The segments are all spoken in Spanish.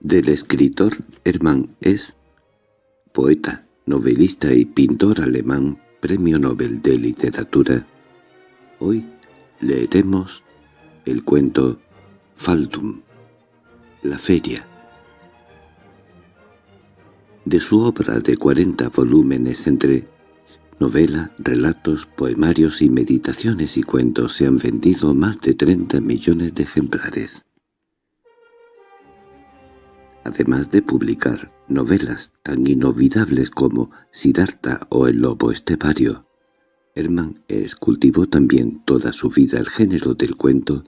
Del escritor Hermann S., poeta, novelista y pintor alemán, Premio Nobel de Literatura, hoy leeremos el cuento Faldum, la feria. De su obra de cuarenta volúmenes entre novela, relatos, poemarios y meditaciones y cuentos se han vendido más de 30 millones de ejemplares. Además de publicar novelas tan inolvidables como Siddhartha o El lobo estepario, Hermann es cultivó también toda su vida el género del cuento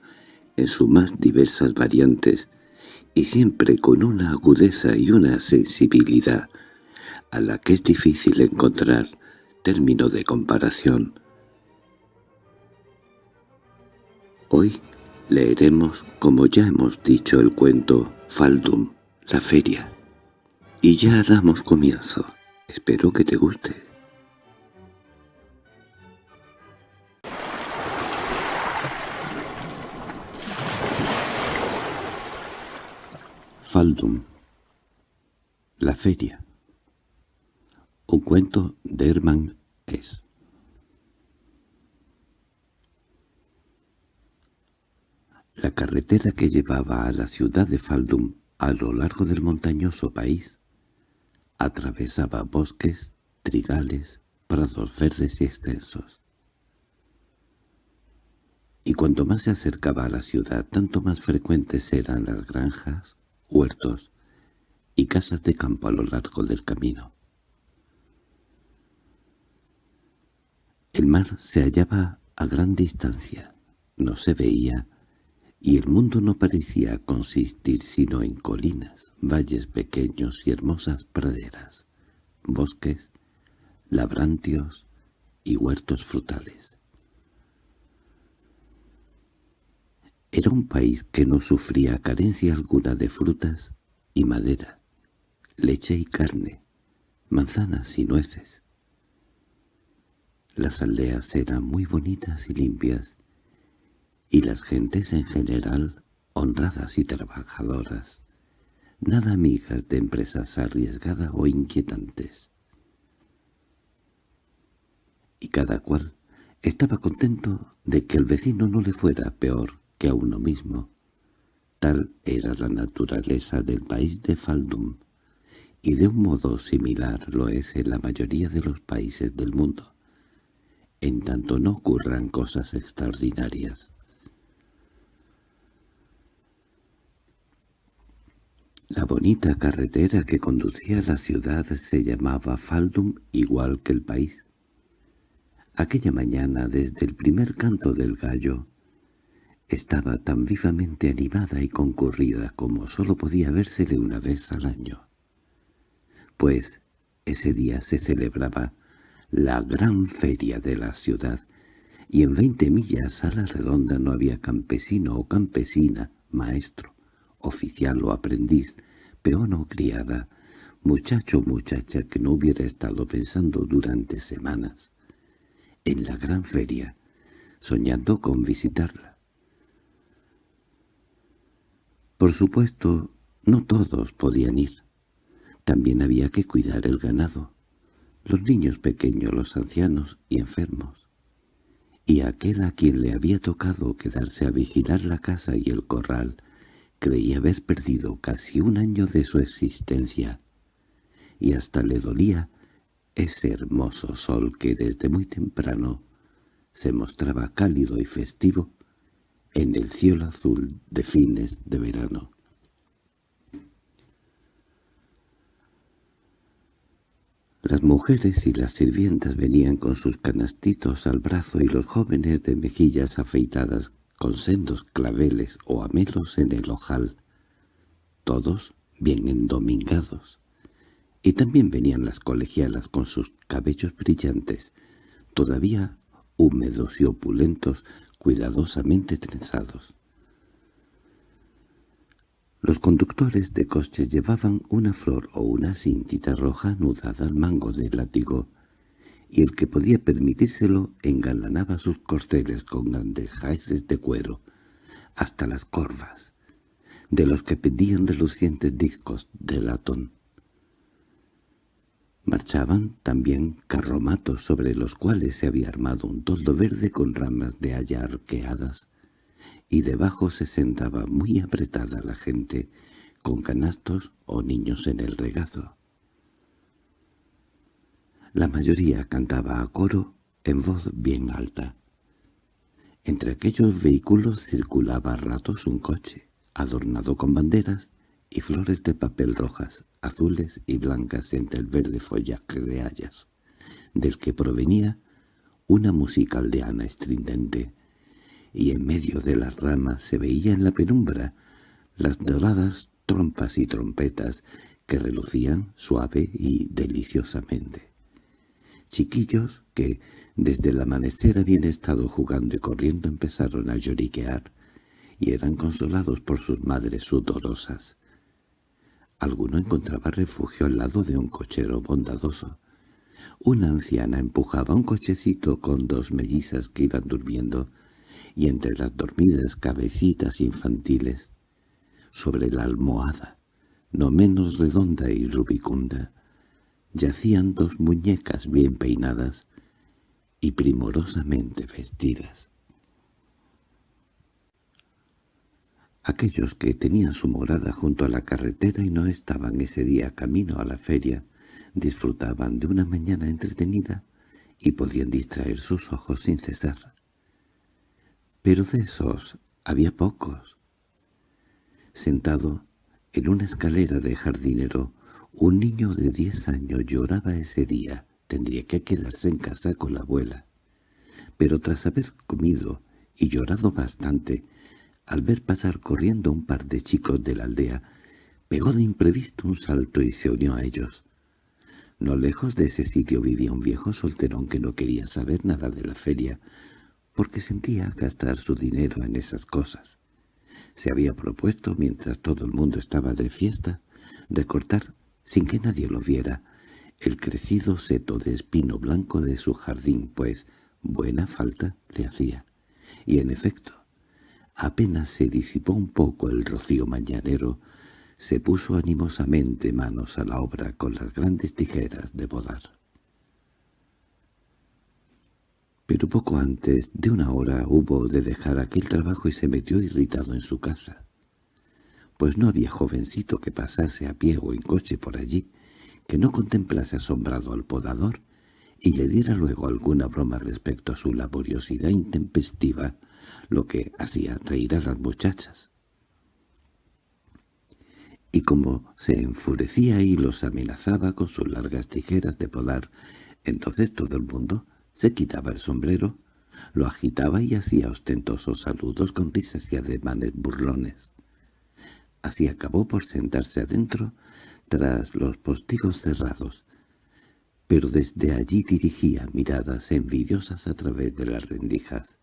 en sus más diversas variantes y siempre con una agudeza y una sensibilidad a la que es difícil encontrar término de comparación. Hoy leeremos, como ya hemos dicho, el cuento Faldum, la feria. Y ya damos comienzo. Espero que te guste. Faldum La feria Un cuento de Hermann S. La carretera que llevaba a la ciudad de Faldum a lo largo del montañoso país atravesaba bosques, trigales, prados verdes y extensos. Y cuanto más se acercaba a la ciudad, tanto más frecuentes eran las granjas, huertos y casas de campo a lo largo del camino. El mar se hallaba a gran distancia, no se veía, y el mundo no parecía consistir sino en colinas, valles pequeños y hermosas praderas, bosques, labrantios y huertos frutales. Era un país que no sufría carencia alguna de frutas y madera, leche y carne, manzanas y nueces. Las aldeas eran muy bonitas y limpias, y las gentes en general honradas y trabajadoras, nada amigas de empresas arriesgadas o inquietantes. Y cada cual estaba contento de que el vecino no le fuera peor que a uno mismo. Tal era la naturaleza del país de Faldum, y de un modo similar lo es en la mayoría de los países del mundo, en tanto no ocurran cosas extraordinarias. La bonita carretera que conducía a la ciudad se llamaba Faldum igual que el país. Aquella mañana, desde el primer canto del gallo, estaba tan vivamente animada y concurrida como sólo podía vérsele una vez al año. Pues ese día se celebraba la gran feria de la ciudad, y en veinte millas a la redonda no había campesino o campesina, maestro, oficial o aprendiz, peón o criada, muchacho o muchacha que no hubiera estado pensando durante semanas en la gran feria, soñando con visitarla. Por supuesto, no todos podían ir. También había que cuidar el ganado, los niños pequeños, los ancianos y enfermos. Y aquel a quien le había tocado quedarse a vigilar la casa y el corral creía haber perdido casi un año de su existencia, y hasta le dolía ese hermoso sol que desde muy temprano se mostraba cálido y festivo en el cielo azul de fines de verano. Las mujeres y las sirvientas venían con sus canastitos al brazo y los jóvenes de mejillas afeitadas con sendos claveles o amelos en el ojal, todos bien endomingados. Y también venían las colegialas con sus cabellos brillantes, todavía húmedos y opulentos cuidadosamente trenzados. Los conductores de coches llevaban una flor o una cintita roja anudada al mango del látigo, y el que podía permitírselo engalanaba sus corceles con grandes jaeces de cuero, hasta las corvas, de los que pedían relucientes discos de latón. Marchaban también carromatos sobre los cuales se había armado un toldo verde con ramas de haya arqueadas, y debajo se sentaba muy apretada la gente, con canastos o niños en el regazo. La mayoría cantaba a coro en voz bien alta. Entre aquellos vehículos circulaba a ratos un coche, adornado con banderas y flores de papel rojas, azules y blancas entre el verde follaje de hayas, del que provenía una música aldeana estridente, y en medio de las ramas se veía en la penumbra las doradas trompas y trompetas que relucían suave y deliciosamente. Chiquillos que desde el amanecer habían estado jugando y corriendo empezaron a lloriquear y eran consolados por sus madres sudorosas. Alguno encontraba refugio al lado de un cochero bondadoso. Una anciana empujaba un cochecito con dos mellizas que iban durmiendo, y entre las dormidas cabecitas infantiles, sobre la almohada, no menos redonda y rubicunda, yacían dos muñecas bien peinadas y primorosamente vestidas. Aquellos que tenían su morada junto a la carretera y no estaban ese día camino a la feria, disfrutaban de una mañana entretenida y podían distraer sus ojos sin cesar. Pero de esos había pocos. Sentado en una escalera de jardinero, un niño de diez años lloraba ese día. Tendría que quedarse en casa con la abuela. Pero tras haber comido y llorado bastante, al ver pasar corriendo un par de chicos de la aldea, pegó de imprevisto un salto y se unió a ellos. No lejos de ese sitio vivía un viejo solterón que no quería saber nada de la feria, porque sentía gastar su dinero en esas cosas. Se había propuesto, mientras todo el mundo estaba de fiesta, de cortar, sin que nadie lo viera, el crecido seto de espino blanco de su jardín, pues buena falta le hacía. Y en efecto, Apenas se disipó un poco el rocío mañanero, se puso animosamente manos a la obra con las grandes tijeras de bodar. Pero poco antes de una hora hubo de dejar aquel trabajo y se metió irritado en su casa, pues no había jovencito que pasase a pie o en coche por allí, que no contemplase asombrado al podador y le diera luego alguna broma respecto a su laboriosidad intempestiva, lo que hacía reír a las muchachas. Y como se enfurecía y los amenazaba con sus largas tijeras de podar, entonces todo el mundo se quitaba el sombrero, lo agitaba y hacía ostentosos saludos con risas y ademanes burlones. Así acabó por sentarse adentro tras los postigos cerrados, pero desde allí dirigía miradas envidiosas a través de las rendijas.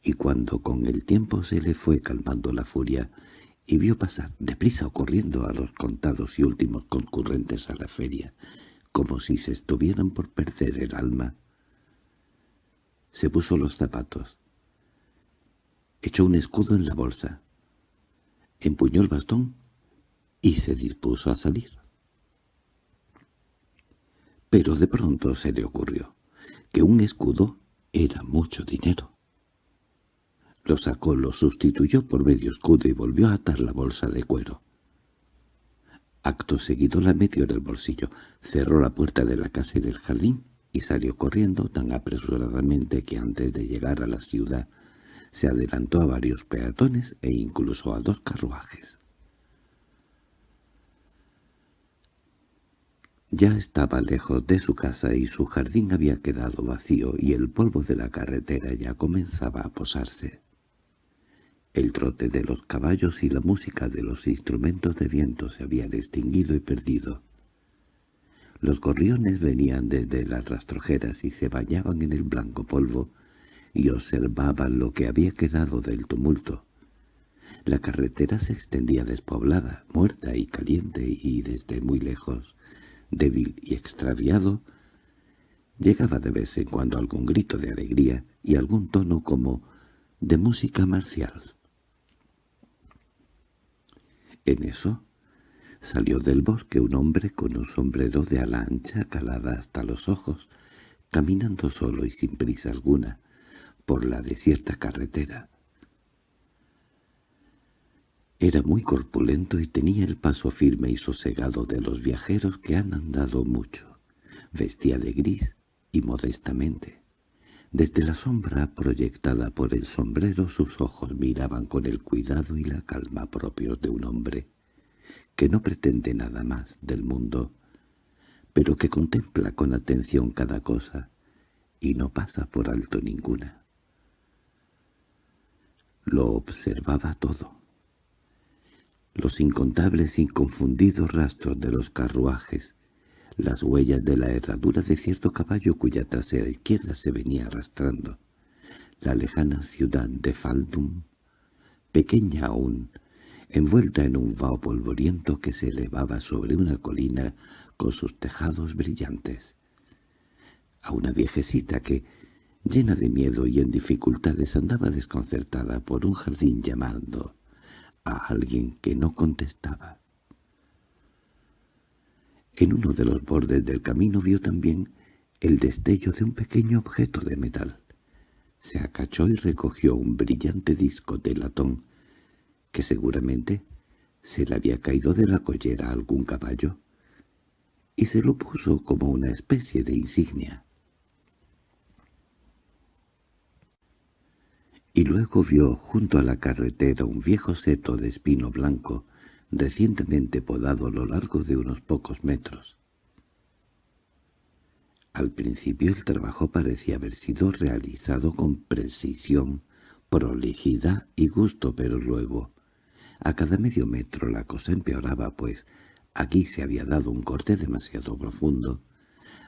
Y cuando con el tiempo se le fue calmando la furia y vio pasar deprisa o corriendo a los contados y últimos concurrentes a la feria, como si se estuvieran por perder el alma, se puso los zapatos, echó un escudo en la bolsa, empuñó el bastón y se dispuso a salir. Pero de pronto se le ocurrió que un escudo era mucho dinero. Lo sacó, lo sustituyó por medio escudo y volvió a atar la bolsa de cuero. Acto seguido la metió en el bolsillo, cerró la puerta de la casa y del jardín y salió corriendo tan apresuradamente que antes de llegar a la ciudad se adelantó a varios peatones e incluso a dos carruajes. Ya estaba lejos de su casa y su jardín había quedado vacío y el polvo de la carretera ya comenzaba a posarse. El trote de los caballos y la música de los instrumentos de viento se habían extinguido y perdido. Los gorriones venían desde las rastrojeras y se bañaban en el blanco polvo y observaban lo que había quedado del tumulto. La carretera se extendía despoblada, muerta y caliente, y desde muy lejos, débil y extraviado, llegaba de vez en cuando algún grito de alegría y algún tono como de música marcial. En eso salió del bosque un hombre con un sombrero de ala ancha calada hasta los ojos, caminando solo y sin prisa alguna, por la desierta carretera. Era muy corpulento y tenía el paso firme y sosegado de los viajeros que han andado mucho. Vestía de gris y modestamente. Desde la sombra proyectada por el sombrero sus ojos miraban con el cuidado y la calma propios de un hombre que no pretende nada más del mundo pero que contempla con atención cada cosa y no pasa por alto ninguna. Lo observaba todo. Los incontables y confundidos rastros de los carruajes, las huellas de la herradura de cierto caballo cuya trasera izquierda se venía arrastrando, la lejana ciudad de Faldum, pequeña aún, envuelta en un vaho polvoriento que se elevaba sobre una colina con sus tejados brillantes. A una viejecita que, llena de miedo y en dificultades, andaba desconcertada por un jardín llamando a alguien que no contestaba. En uno de los bordes del camino vio también el destello de un pequeño objeto de metal. Se acachó y recogió un brillante disco de latón que seguramente se le había caído de la collera a algún caballo, y se lo puso como una especie de insignia. Y luego vio junto a la carretera un viejo seto de espino blanco, recientemente podado a lo largo de unos pocos metros. Al principio el trabajo parecía haber sido realizado con precisión, prolijidad y gusto, pero luego, a cada medio metro la cosa empeoraba, pues aquí se había dado un corte demasiado profundo.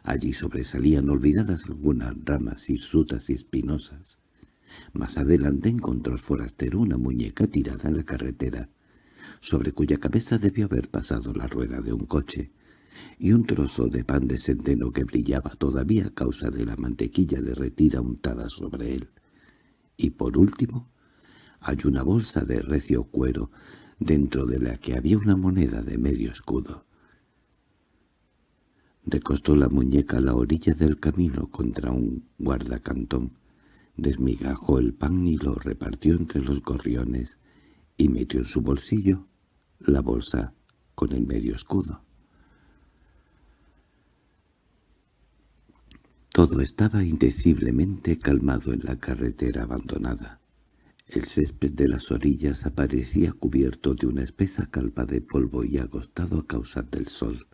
Allí sobresalían olvidadas algunas ramas hirsutas y espinosas. Más adelante encontró el forastero una muñeca tirada en la carretera, sobre cuya cabeza debió haber pasado la rueda de un coche, y un trozo de pan de centeno que brillaba todavía a causa de la mantequilla derretida untada sobre él. Y por último, hay una bolsa de recio cuero, dentro de la que había una moneda de medio escudo. Recostó la muñeca a la orilla del camino contra un guardacantón, desmigajó el pan y lo repartió entre los gorriones y metió en su bolsillo la bolsa con el medio escudo. Todo estaba indeciblemente calmado en la carretera abandonada. El césped de las orillas aparecía cubierto de una espesa calpa de polvo y agostado a causa del sol.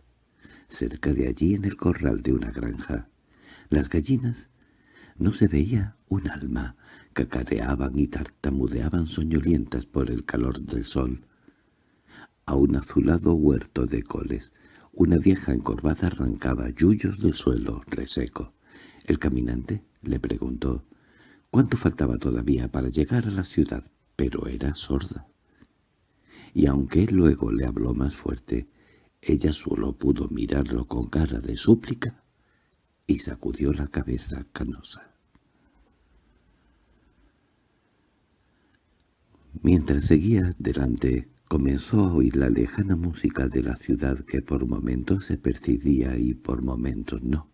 Cerca de allí, en el corral de una granja, las gallinas no se veía un alma, cacareaban y tartamudeaban soñolientas por el calor del sol. A un azulado huerto de coles, una vieja encorvada arrancaba yuyos del suelo reseco. El caminante le preguntó cuánto faltaba todavía para llegar a la ciudad, pero era sorda. Y aunque luego le habló más fuerte, ella solo pudo mirarlo con cara de súplica y sacudió la cabeza canosa. Mientras seguía delante, comenzó a oír la lejana música de la ciudad que por momentos se percibía y por momentos no.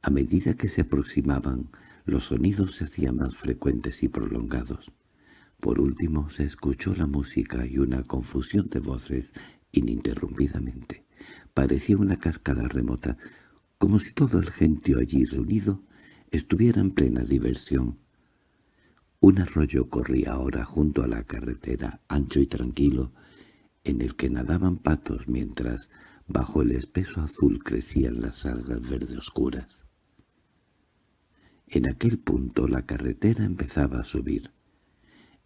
A medida que se aproximaban, los sonidos se hacían más frecuentes y prolongados. Por último se escuchó la música y una confusión de voces ininterrumpidamente. Parecía una cascada remota, como si todo el gentío allí reunido estuviera en plena diversión. Un arroyo corría ahora junto a la carretera, ancho y tranquilo, en el que nadaban patos mientras bajo el espeso azul crecían las algas verde oscuras. En aquel punto la carretera empezaba a subir.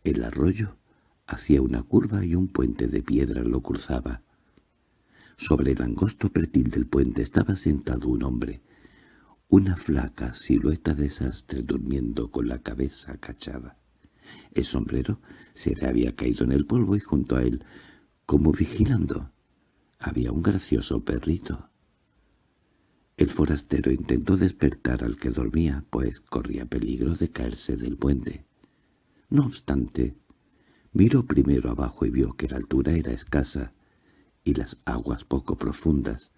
El arroyo hacía una curva y un puente de piedra lo cruzaba. Sobre el angosto pretil del puente estaba sentado un hombre, una flaca silueta de sastre durmiendo con la cabeza acachada. El sombrero se le había caído en el polvo y junto a él, como vigilando, había un gracioso perrito. El forastero intentó despertar al que dormía, pues corría peligro de caerse del puente. No obstante, Miró primero abajo y vio que la altura era escasa y las aguas poco profundas.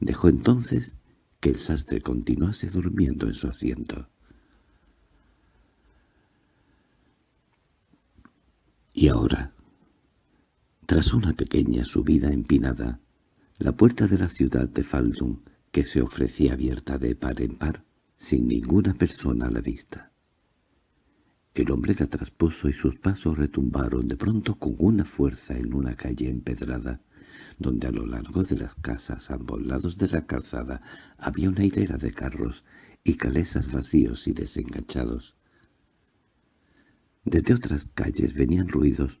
Dejó entonces que el sastre continuase durmiendo en su asiento. Y ahora, tras una pequeña subida empinada, la puerta de la ciudad de Faldun, que se ofrecía abierta de par en par, sin ninguna persona a la vista. El hombre la traspuso y sus pasos retumbaron de pronto con una fuerza en una calle empedrada, donde a lo largo de las casas ambos lados de la calzada había una hilera de carros y calesas vacíos y desenganchados. Desde otras calles venían ruidos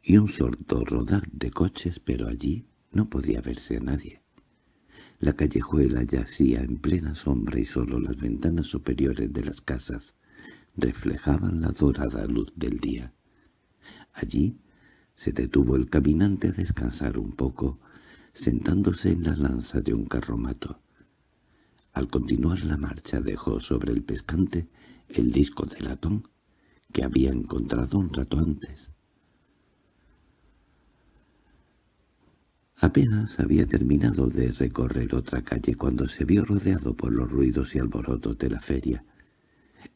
y un sordo rodar de coches, pero allí no podía verse a nadie. La callejuela yacía en plena sombra y solo las ventanas superiores de las casas reflejaban la dorada luz del día. Allí se detuvo el caminante a descansar un poco, sentándose en la lanza de un carromato. Al continuar la marcha dejó sobre el pescante el disco de latón que había encontrado un rato antes. Apenas había terminado de recorrer otra calle cuando se vio rodeado por los ruidos y alborotos de la feria.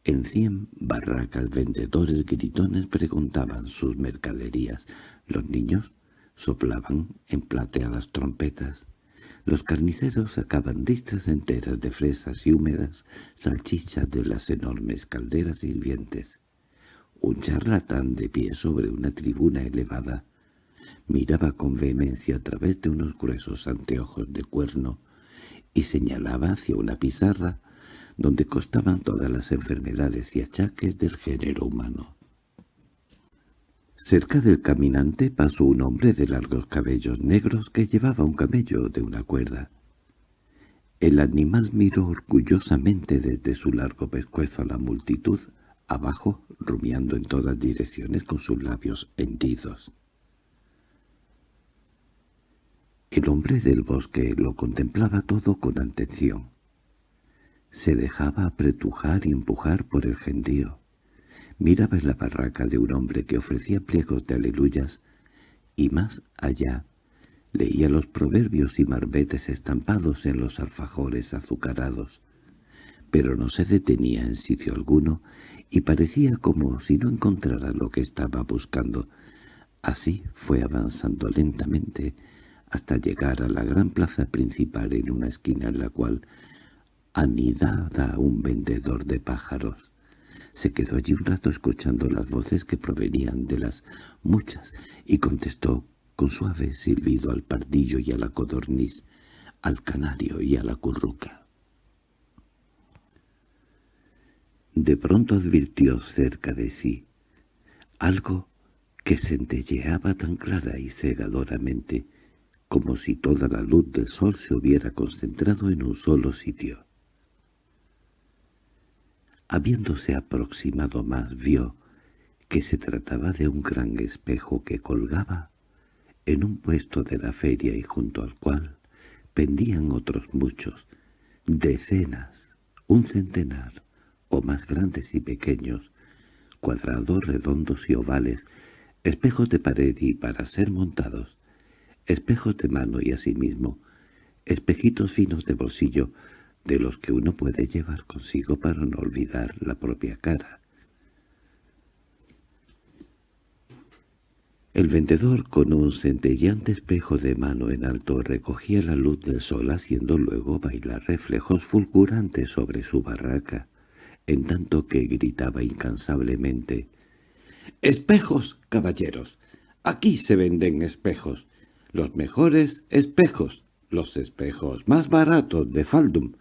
En cien barracas vendedores gritones preguntaban sus mercaderías. Los niños soplaban en plateadas trompetas. Los carniceros sacaban listas enteras de fresas y húmedas salchichas de las enormes calderas hirvientes. Un charlatán de pie sobre una tribuna elevada miraba con vehemencia a través de unos gruesos anteojos de cuerno y señalaba hacia una pizarra donde costaban todas las enfermedades y achaques del género humano. Cerca del caminante pasó un hombre de largos cabellos negros que llevaba un camello de una cuerda. El animal miró orgullosamente desde su largo pescuezo a la multitud, abajo, rumiando en todas direcciones con sus labios hendidos. El hombre del bosque lo contemplaba todo con atención. Se dejaba apretujar y empujar por el gentío. Miraba en la barraca de un hombre que ofrecía pliegos de aleluyas, y más allá leía los proverbios y marbetes estampados en los alfajores azucarados, pero no se detenía en sitio alguno y parecía como si no encontrara lo que estaba buscando. Así fue avanzando lentamente hasta llegar a la gran plaza principal en una esquina en la cual anidada un vendedor de pájaros. Se quedó allí un rato escuchando las voces que provenían de las muchas y contestó con suave silbido al pardillo y a la codorniz, al canario y a la curruca. De pronto advirtió cerca de sí algo que centelleaba tan clara y cegadoramente como si toda la luz del sol se hubiera concentrado en un solo sitio. Habiéndose aproximado más vio que se trataba de un gran espejo que colgaba en un puesto de la feria y junto al cual pendían otros muchos, decenas, un centenar, o más grandes y pequeños, cuadrados, redondos y ovales, espejos de pared y para ser montados, espejos de mano y asimismo espejitos finos de bolsillo de los que uno puede llevar consigo para no olvidar la propia cara. El vendedor con un centellante espejo de mano en alto recogía la luz del sol haciendo luego bailar reflejos fulgurantes sobre su barraca, en tanto que gritaba incansablemente «¡Espejos, caballeros! ¡Aquí se venden espejos! los mejores espejos, los espejos más baratos de Faldum.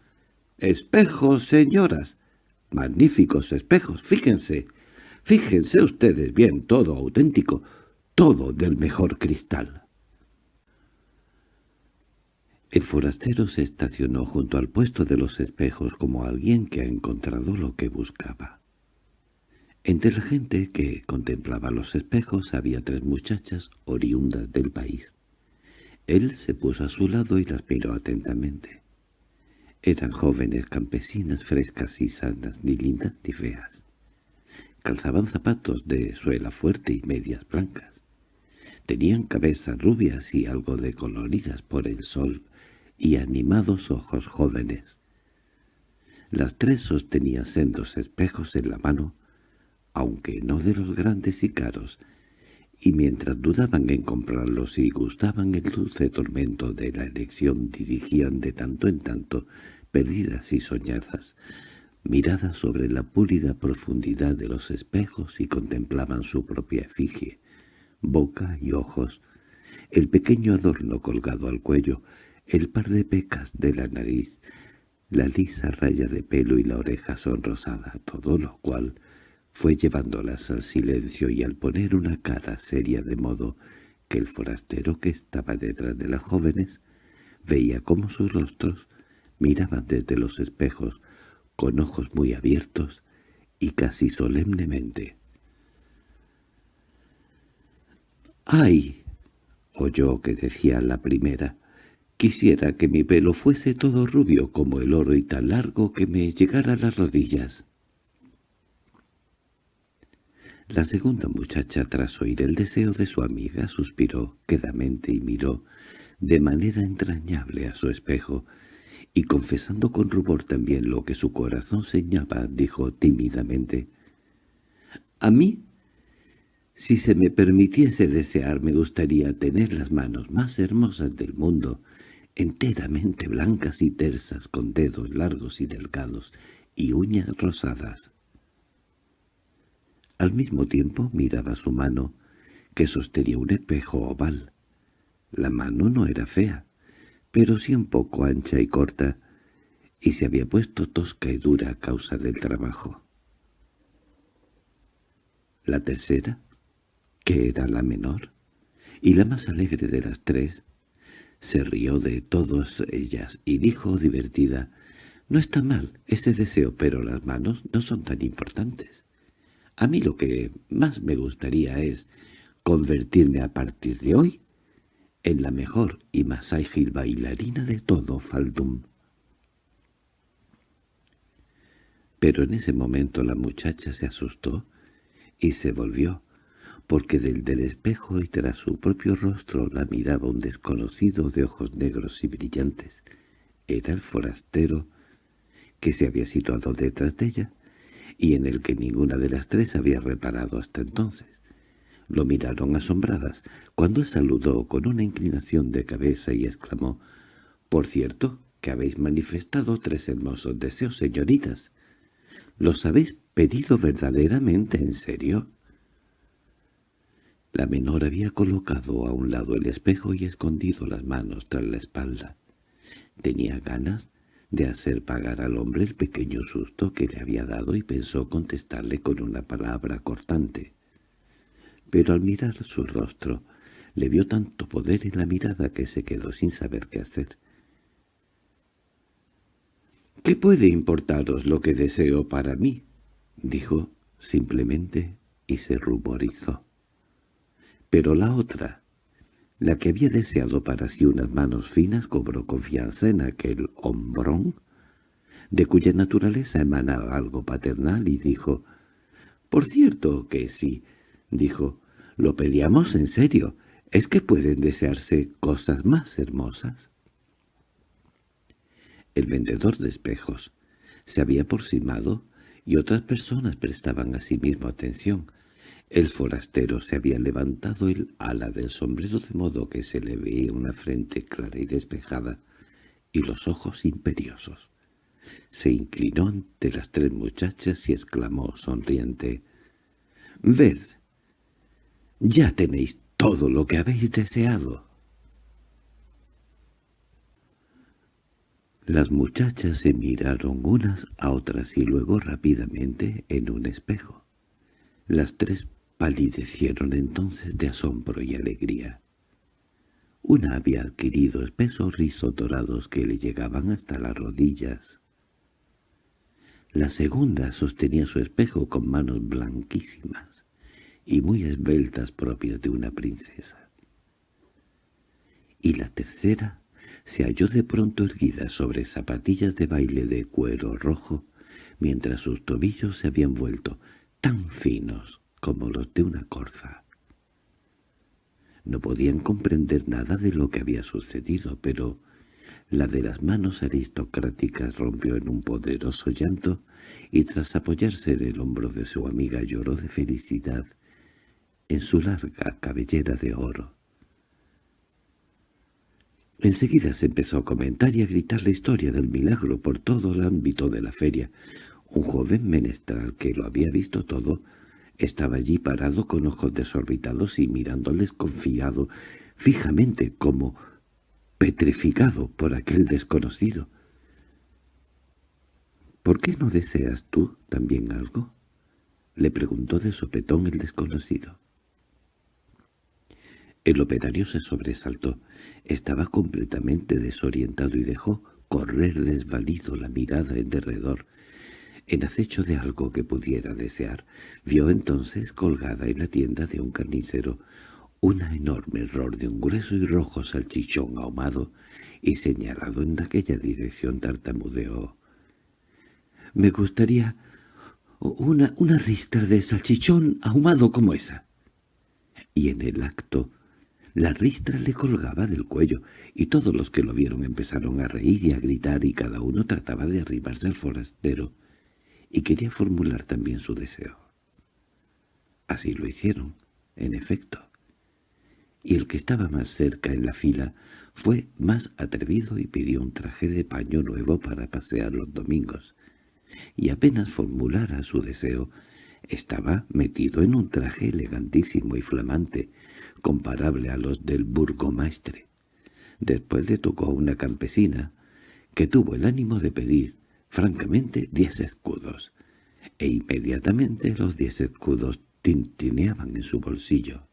¡Espejos, señoras! ¡Magníficos espejos! Fíjense, fíjense ustedes bien, todo auténtico, todo del mejor cristal. El forastero se estacionó junto al puesto de los espejos como alguien que ha encontrado lo que buscaba. Entre la gente que contemplaba los espejos había tres muchachas oriundas del país. Él se puso a su lado y las miró atentamente. Eran jóvenes campesinas frescas y sanas, ni lindas ni feas. calzaban zapatos de suela fuerte y medias blancas. Tenían cabezas rubias y algo decoloridas por el sol y animados ojos jóvenes. Las tres sostenían sendos espejos en la mano, aunque no de los grandes y caros, y mientras dudaban en comprarlos y gustaban el dulce tormento de la elección dirigían de tanto en tanto, perdidas y soñadas, miradas sobre la púlida profundidad de los espejos y contemplaban su propia efigie, boca y ojos, el pequeño adorno colgado al cuello, el par de pecas de la nariz, la lisa raya de pelo y la oreja sonrosada, todo lo cual fue llevándolas al silencio y al poner una cara seria de modo que el forastero que estaba detrás de las jóvenes veía cómo sus rostros miraban desde los espejos con ojos muy abiertos y casi solemnemente. —¡Ay! —oyó que decía la primera. Quisiera que mi pelo fuese todo rubio como el oro y tan largo que me llegara a las rodillas. La segunda muchacha, tras oír el deseo de su amiga, suspiró quedamente y miró de manera entrañable a su espejo, y confesando con rubor también lo que su corazón señaba, dijo tímidamente, «A mí, si se me permitiese desear, me gustaría tener las manos más hermosas del mundo, enteramente blancas y tersas, con dedos largos y delgados, y uñas rosadas. Al mismo tiempo miraba su mano, que sostenía un espejo oval. La mano no era fea, pero sí un poco ancha y corta, y se había puesto tosca y dura a causa del trabajo. La tercera, que era la menor, y la más alegre de las tres, se rió de todas ellas y dijo divertida, «No está mal ese deseo, pero las manos no son tan importantes. A mí lo que más me gustaría es convertirme a partir de hoy en la mejor y más ágil bailarina de todo Faldum». Pero en ese momento la muchacha se asustó y se volvió porque del del espejo y tras su propio rostro la miraba un desconocido de ojos negros y brillantes. Era el forastero que se había situado detrás de ella y en el que ninguna de las tres había reparado hasta entonces. Lo miraron asombradas cuando saludó con una inclinación de cabeza y exclamó «Por cierto, que habéis manifestado tres hermosos deseos, señoritas. ¿Los habéis pedido verdaderamente en serio?» La menor había colocado a un lado el espejo y escondido las manos tras la espalda. Tenía ganas de hacer pagar al hombre el pequeño susto que le había dado y pensó contestarle con una palabra cortante. Pero al mirar su rostro, le vio tanto poder en la mirada que se quedó sin saber qué hacer. —¿Qué puede importaros lo que deseo para mí? —dijo simplemente y se ruborizó. Pero la otra, la que había deseado para sí unas manos finas, cobró confianza en aquel hombrón, de cuya naturaleza emanaba algo paternal, y dijo, «Por cierto que sí», dijo, «lo pedíamos en serio, ¿es que pueden desearse cosas más hermosas?» El vendedor de espejos se había aproximado y otras personas prestaban a sí mismo atención, el forastero se había levantado el ala del sombrero de modo que se le veía una frente clara y despejada y los ojos imperiosos. Se inclinó ante las tres muchachas y exclamó sonriente, «Ved, ya tenéis todo lo que habéis deseado». Las muchachas se miraron unas a otras y luego rápidamente en un espejo. Las tres palidecieron entonces de asombro y alegría. Una había adquirido espesos rizos dorados que le llegaban hasta las rodillas. La segunda sostenía su espejo con manos blanquísimas y muy esbeltas propias de una princesa. Y la tercera se halló de pronto erguida sobre zapatillas de baile de cuero rojo, mientras sus tobillos se habían vuelto tan finos como los de una corza. No podían comprender nada de lo que había sucedido, pero la de las manos aristocráticas rompió en un poderoso llanto y tras apoyarse en el hombro de su amiga lloró de felicidad en su larga cabellera de oro. Enseguida se empezó a comentar y a gritar la historia del milagro por todo el ámbito de la feria. Un joven menestral que lo había visto todo estaba allí parado con ojos desorbitados y mirando desconfiado fijamente como petrificado por aquel desconocido. —¿Por qué no deseas tú también algo? —le preguntó de sopetón el desconocido. El operario se sobresaltó. Estaba completamente desorientado y dejó correr desvalido la mirada en derredor, en acecho de algo que pudiera desear. Vio entonces colgada en la tienda de un carnicero una enorme error de un grueso y rojo salchichón ahumado y señalado en aquella dirección tartamudeó. «Me gustaría una, una ristra de salchichón ahumado como esa». Y en el acto la ristra le colgaba del cuello, y todos los que lo vieron empezaron a reír y a gritar, y cada uno trataba de arribarse al forastero, y quería formular también su deseo. Así lo hicieron, en efecto. Y el que estaba más cerca en la fila fue más atrevido y pidió un traje de paño nuevo para pasear los domingos. Y apenas formulara su deseo, estaba metido en un traje elegantísimo y flamante, comparable a los del burgomaestre. Después le tocó a una campesina, que tuvo el ánimo de pedir, francamente, diez escudos, e inmediatamente los diez escudos tintineaban en su bolsillo.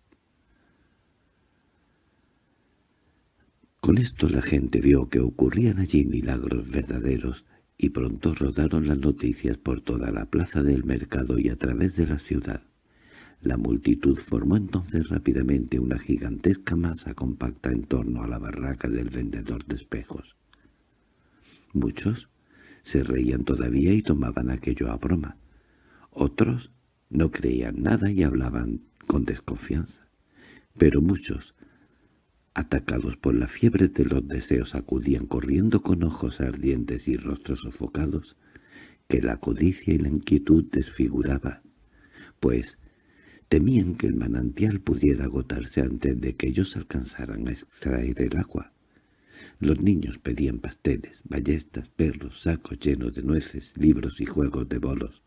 Con esto la gente vio que ocurrían allí milagros verdaderos, y pronto rodaron las noticias por toda la plaza del mercado y a través de la ciudad. La multitud formó entonces rápidamente una gigantesca masa compacta en torno a la barraca del vendedor de espejos. Muchos se reían todavía y tomaban aquello a broma. Otros no creían nada y hablaban con desconfianza. Pero muchos, atacados por la fiebre de los deseos, acudían corriendo con ojos ardientes y rostros sofocados, que la codicia y la inquietud desfiguraba, pues Temían que el manantial pudiera agotarse antes de que ellos alcanzaran a extraer el agua. Los niños pedían pasteles, ballestas, perros, sacos llenos de nueces, libros y juegos de bolos.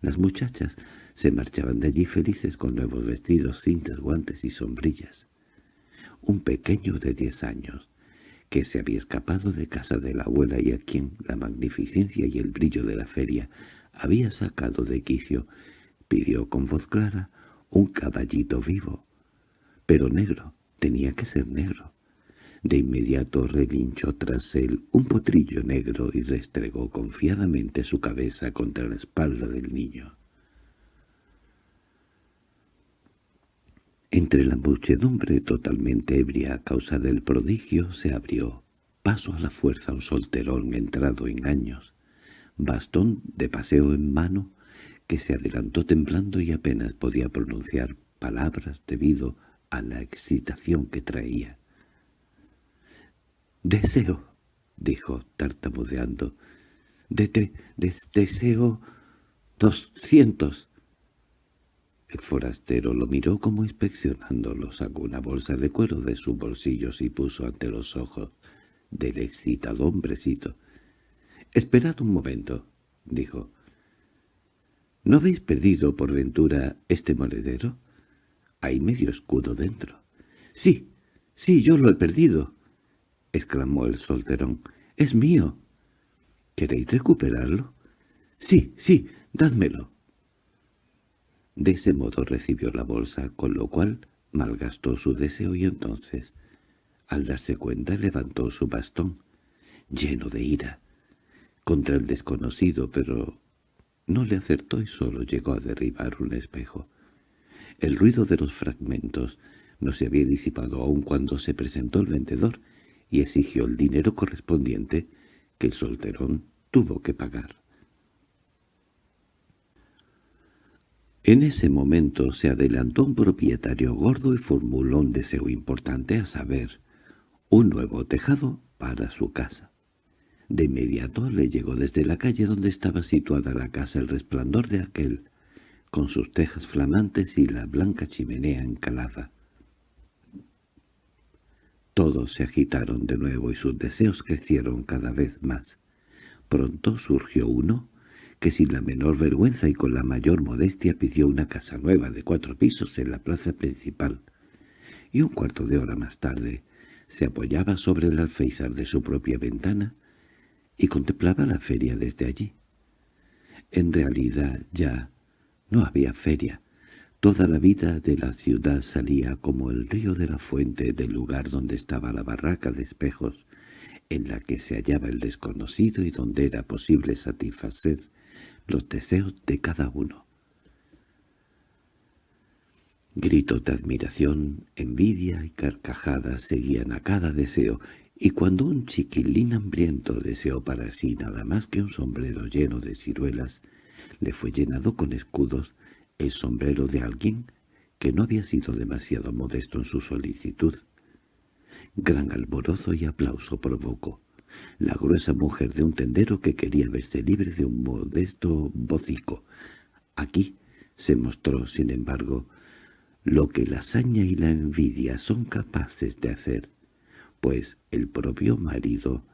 Las muchachas se marchaban de allí felices con nuevos vestidos, cintas, guantes y sombrillas. Un pequeño de diez años, que se había escapado de casa de la abuela y a quien la magnificencia y el brillo de la feria había sacado de quicio, pidió con voz clara un caballito vivo, pero negro, tenía que ser negro. De inmediato relinchó tras él un potrillo negro y restregó confiadamente su cabeza contra la espalda del niño. Entre la muchedumbre totalmente ebria a causa del prodigio se abrió, paso a la fuerza un solterón entrado en años, bastón de paseo en mano, que se adelantó temblando y apenas podía pronunciar palabras debido a la excitación que traía. «Deseo», dijo tartamudeando, de, te, «deseo doscientos». El forastero lo miró como inspeccionándolo, sacó una bolsa de cuero de sus bolsillos y puso ante los ojos del excitado hombrecito. «Esperad un momento», dijo. ¿No habéis perdido por ventura este monedero? Hay medio escudo dentro. —Sí, sí, yo lo he perdido —exclamó el solterón—. Es mío. ¿Queréis recuperarlo? —Sí, sí, dádmelo. De ese modo recibió la bolsa, con lo cual malgastó su deseo y entonces, al darse cuenta, levantó su bastón, lleno de ira, contra el desconocido, pero no le acertó y solo llegó a derribar un espejo. El ruido de los fragmentos no se había disipado aún cuando se presentó el vendedor y exigió el dinero correspondiente que el solterón tuvo que pagar. En ese momento se adelantó un propietario gordo y formuló un deseo importante, a saber, un nuevo tejado para su casa. De inmediato le llegó desde la calle donde estaba situada la casa el resplandor de aquel, con sus tejas flamantes y la blanca chimenea encalada. Todos se agitaron de nuevo y sus deseos crecieron cada vez más. Pronto surgió uno que sin la menor vergüenza y con la mayor modestia pidió una casa nueva de cuatro pisos en la plaza principal, y un cuarto de hora más tarde se apoyaba sobre el alféizar de su propia ventana y contemplaba la feria desde allí. En realidad ya no había feria. Toda la vida de la ciudad salía como el río de la fuente del lugar donde estaba la barraca de espejos, en la que se hallaba el desconocido y donde era posible satisfacer los deseos de cada uno. Gritos de admiración, envidia y carcajadas seguían a cada deseo, y cuando un chiquilín hambriento deseó para sí nada más que un sombrero lleno de ciruelas, le fue llenado con escudos el sombrero de alguien que no había sido demasiado modesto en su solicitud. Gran alborozo y aplauso provocó. La gruesa mujer de un tendero que quería verse libre de un modesto bocico. Aquí se mostró, sin embargo, lo que la hazaña y la envidia son capaces de hacer pues el propio marido,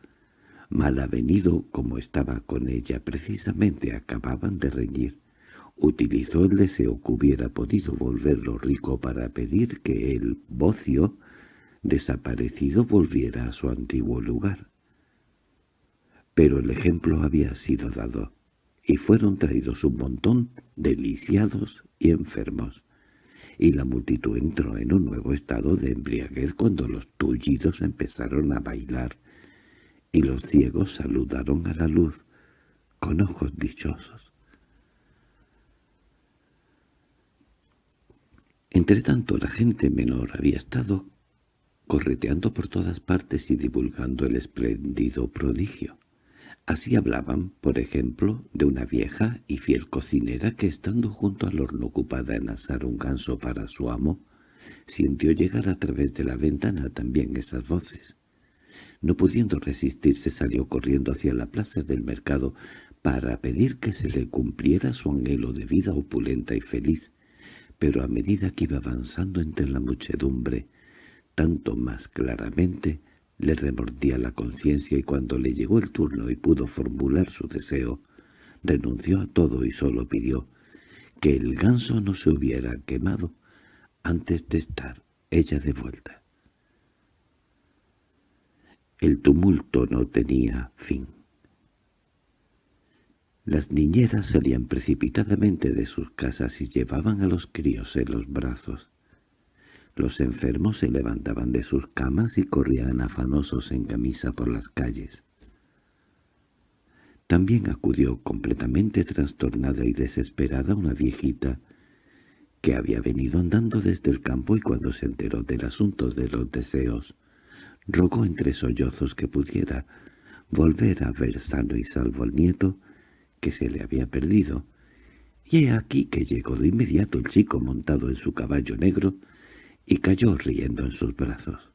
mal avenido como estaba con ella, precisamente acababan de reñir. Utilizó el deseo que hubiera podido volverlo rico para pedir que el bocio desaparecido volviera a su antiguo lugar. Pero el ejemplo había sido dado, y fueron traídos un montón de lisiados y enfermos y la multitud entró en un nuevo estado de embriaguez cuando los tullidos empezaron a bailar, y los ciegos saludaron a la luz con ojos dichosos. Entretanto la gente menor había estado correteando por todas partes y divulgando el espléndido prodigio. Así hablaban, por ejemplo, de una vieja y fiel cocinera que, estando junto al horno ocupada en asar un ganso para su amo, sintió llegar a través de la ventana también esas voces. No pudiendo resistirse salió corriendo hacia la plaza del mercado para pedir que se le cumpliera su anhelo de vida opulenta y feliz, pero a medida que iba avanzando entre la muchedumbre, tanto más claramente le remordía la conciencia y cuando le llegó el turno y pudo formular su deseo, renunció a todo y solo pidió que el ganso no se hubiera quemado antes de estar ella de vuelta. El tumulto no tenía fin. Las niñeras salían precipitadamente de sus casas y llevaban a los críos en los brazos. Los enfermos se levantaban de sus camas y corrían afanosos en camisa por las calles. También acudió completamente trastornada y desesperada una viejita que había venido andando desde el campo y cuando se enteró del asunto de los deseos, rogó entre sollozos que pudiera volver a ver sano y salvo al nieto que se le había perdido. Y he aquí que llegó de inmediato el chico montado en su caballo negro y cayó riendo en sus brazos.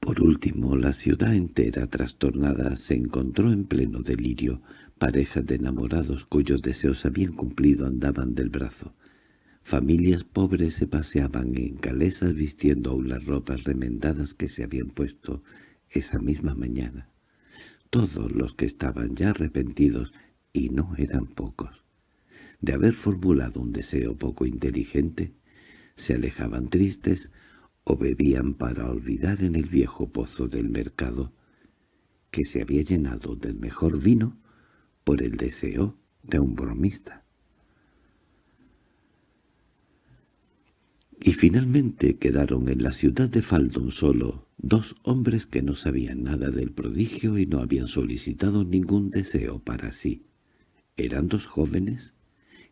Por último, la ciudad entera trastornada se encontró en pleno delirio. Parejas de enamorados cuyos deseos habían cumplido andaban del brazo. Familias pobres se paseaban en calesas vistiendo aún las ropas remendadas que se habían puesto esa misma mañana. Todos los que estaban ya arrepentidos, y no eran pocos, de haber formulado un deseo poco inteligente, se alejaban tristes o bebían para olvidar en el viejo pozo del mercado, que se había llenado del mejor vino por el deseo de un bromista. Y finalmente quedaron en la ciudad de Faldon solo dos hombres que no sabían nada del prodigio y no habían solicitado ningún deseo para sí. Eran dos jóvenes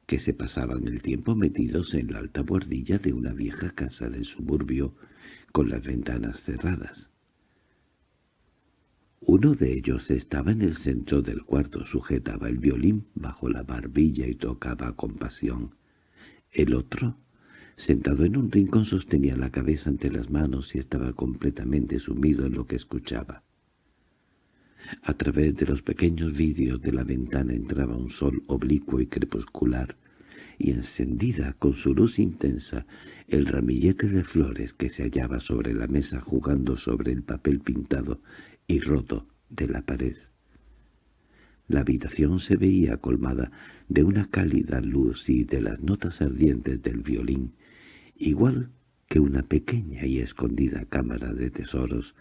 que se pasaban el tiempo metidos en la alta buhardilla de una vieja casa del suburbio con las ventanas cerradas. Uno de ellos estaba en el centro del cuarto, sujetaba el violín bajo la barbilla y tocaba con pasión. El otro, sentado en un rincón, sostenía la cabeza ante las manos y estaba completamente sumido en lo que escuchaba. A través de los pequeños vidrios de la ventana entraba un sol oblicuo y crepuscular, y encendida con su luz intensa el ramillete de flores que se hallaba sobre la mesa jugando sobre el papel pintado y roto de la pared. La habitación se veía colmada de una cálida luz y de las notas ardientes del violín, igual que una pequeña y escondida cámara de tesoros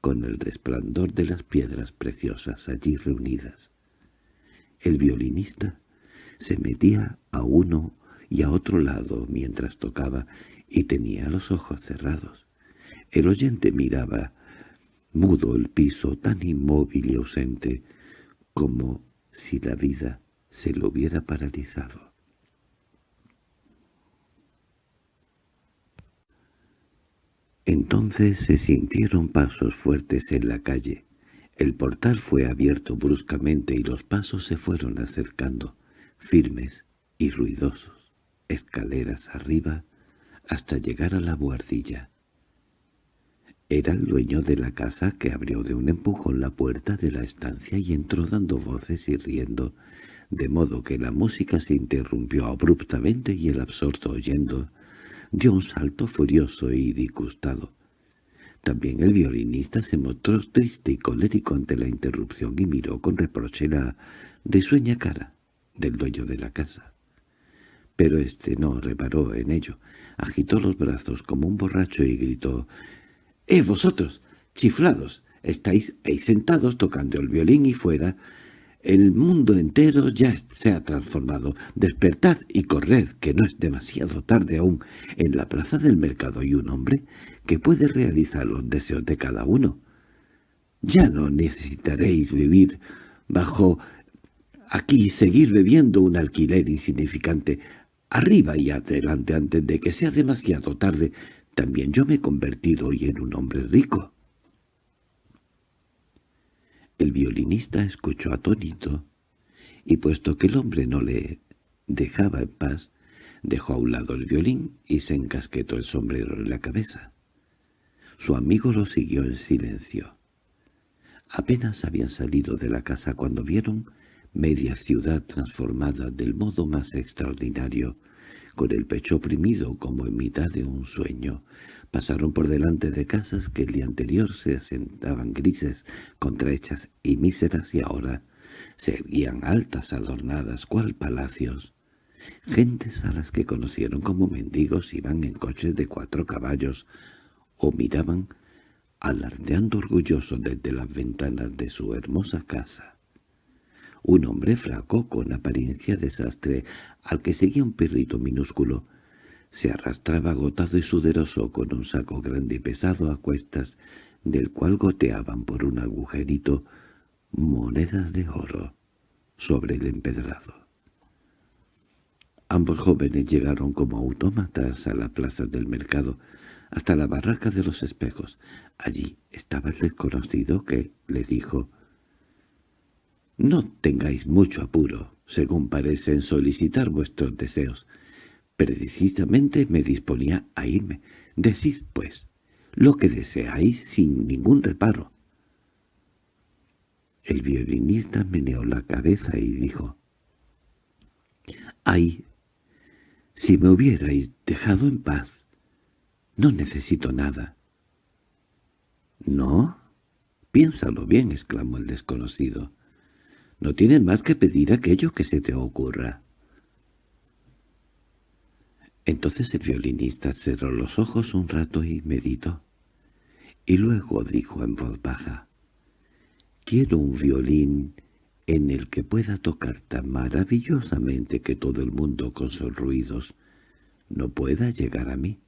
con el resplandor de las piedras preciosas allí reunidas. El violinista se metía a uno y a otro lado mientras tocaba y tenía los ojos cerrados. El oyente miraba mudo el piso tan inmóvil y ausente como si la vida se lo hubiera paralizado. Entonces se sintieron pasos fuertes en la calle. El portal fue abierto bruscamente y los pasos se fueron acercando, firmes y ruidosos, escaleras arriba, hasta llegar a la buhardilla. Era el dueño de la casa que abrió de un empujón la puerta de la estancia y entró dando voces y riendo, de modo que la música se interrumpió abruptamente y el absorto oyendo dio un salto furioso y disgustado. También el violinista se mostró triste y colérico ante la interrupción y miró con reproche la risueña cara del dueño de la casa. Pero éste no reparó en ello, agitó los brazos como un borracho y gritó —¡Eh, vosotros, chiflados! Estáis ahí sentados tocando el violín y fuera. El mundo entero ya se ha transformado. Despertad y corred, que no es demasiado tarde aún. En la plaza del mercado hay un hombre que puede realizar los deseos de cada uno. Ya no necesitaréis vivir bajo aquí seguir bebiendo un alquiler insignificante. Arriba y adelante antes de que sea demasiado tarde. También yo me he convertido hoy en un hombre rico. El violinista escuchó atónito, y puesto que el hombre no le dejaba en paz, dejó a un lado el violín y se encasquetó el sombrero en la cabeza. Su amigo lo siguió en silencio. Apenas habían salido de la casa cuando vieron media ciudad transformada del modo más extraordinario, con el pecho oprimido como en mitad de un sueño. Pasaron por delante de casas que el día anterior se asentaban grises, contrahechas y míseras y ahora se erguían altas, adornadas, cual palacios. Gentes a las que conocieron como mendigos iban en coches de cuatro caballos o miraban alardeando orgullosos desde las ventanas de su hermosa casa. Un hombre flaco, con apariencia desastre, al que seguía un perrito minúsculo, se arrastraba agotado y suderoso con un saco grande y pesado a cuestas, del cual goteaban por un agujerito monedas de oro sobre el empedrado. Ambos jóvenes llegaron como autómatas a la plaza del mercado, hasta la barraca de los espejos. Allí estaba el desconocido que le dijo no tengáis mucho apuro, según parece, en solicitar vuestros deseos. Precisamente me disponía a irme. Decid, pues, lo que deseáis sin ningún reparo. El violinista meneó la cabeza y dijo, «Ay, si me hubierais dejado en paz, no necesito nada». «¿No? Piénsalo bien», exclamó el desconocido. No tienes más que pedir aquello que se te ocurra. Entonces el violinista cerró los ojos un rato y meditó. Y luego dijo en voz baja, «Quiero un violín en el que pueda tocar tan maravillosamente que todo el mundo con sus ruidos no pueda llegar a mí».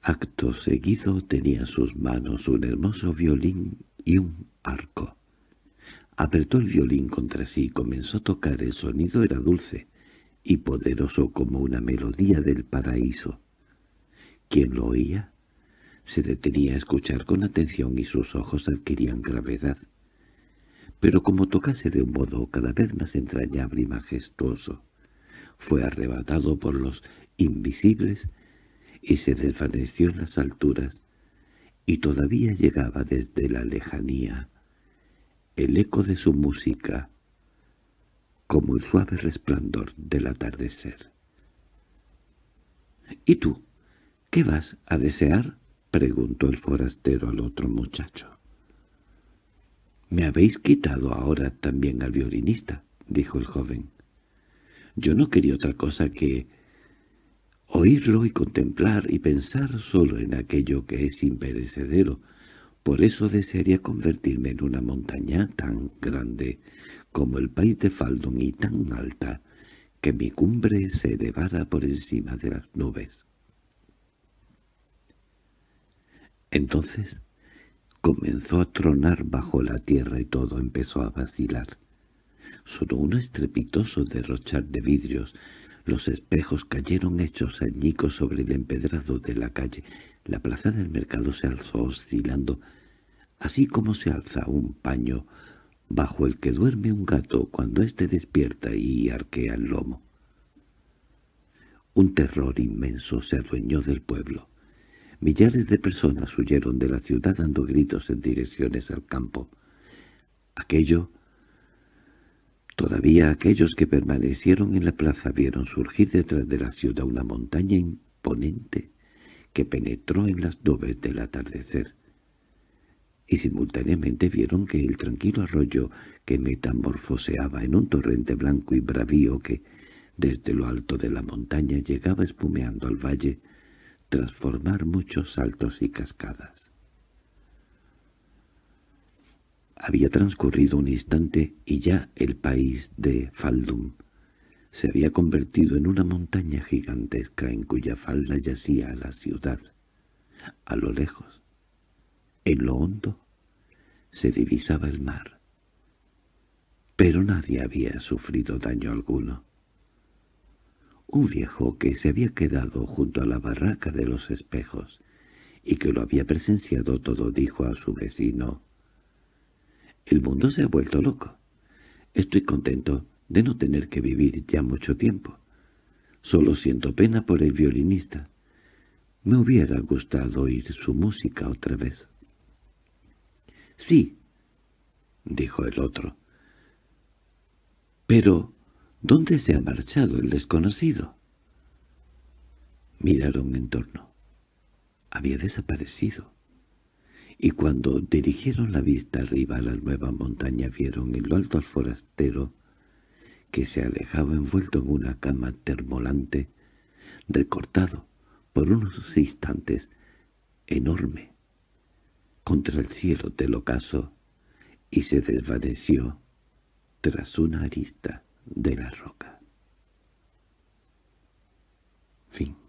Acto seguido tenía en sus manos un hermoso violín y un arco. Apretó el violín contra sí y comenzó a tocar. El sonido era dulce y poderoso como una melodía del paraíso. Quien lo oía Se detenía a escuchar con atención y sus ojos adquirían gravedad. Pero como tocase de un modo cada vez más entrañable y majestuoso, fue arrebatado por los invisibles y se desvaneció en las alturas, y todavía llegaba desde la lejanía el eco de su música, como el suave resplandor del atardecer. —¿Y tú? ¿Qué vas a desear? —preguntó el forastero al otro muchacho. —Me habéis quitado ahora también al violinista —dijo el joven. Yo no quería otra cosa que oírlo y contemplar y pensar solo en aquello que es imperecedero. Por eso desearía convertirme en una montaña tan grande como el país de Faldon y tan alta que mi cumbre se elevara por encima de las nubes. Entonces comenzó a tronar bajo la tierra y todo empezó a vacilar. Sonó un estrepitoso derrochar de vidrios. Los espejos cayeron hechos añicos sobre el empedrado de la calle. La plaza del mercado se alzó oscilando, así como se alza un paño bajo el que duerme un gato cuando éste despierta y arquea el lomo. Un terror inmenso se adueñó del pueblo. Millares de personas huyeron de la ciudad dando gritos en direcciones al campo. Aquello Todavía aquellos que permanecieron en la plaza vieron surgir detrás de la ciudad una montaña imponente que penetró en las nubes del atardecer, y simultáneamente vieron que el tranquilo arroyo que metamorfoseaba en un torrente blanco y bravío que, desde lo alto de la montaña, llegaba espumeando al valle, transformar muchos saltos y cascadas. Había transcurrido un instante y ya el país de Faldum se había convertido en una montaña gigantesca en cuya falda yacía la ciudad. A lo lejos, en lo hondo, se divisaba el mar. Pero nadie había sufrido daño alguno. Un viejo que se había quedado junto a la barraca de los espejos y que lo había presenciado todo dijo a su vecino el mundo se ha vuelto loco. Estoy contento de no tener que vivir ya mucho tiempo. Solo siento pena por el violinista. Me hubiera gustado oír su música otra vez. —Sí —dijo el otro—. Pero, ¿dónde se ha marchado el desconocido? Miraron en torno. Había desaparecido y cuando dirigieron la vista arriba a la nueva montaña vieron en lo alto al forastero que se alejaba envuelto en una cama termolante, recortado por unos instantes, enorme, contra el cielo del ocaso, y se desvaneció tras una arista de la roca. Fin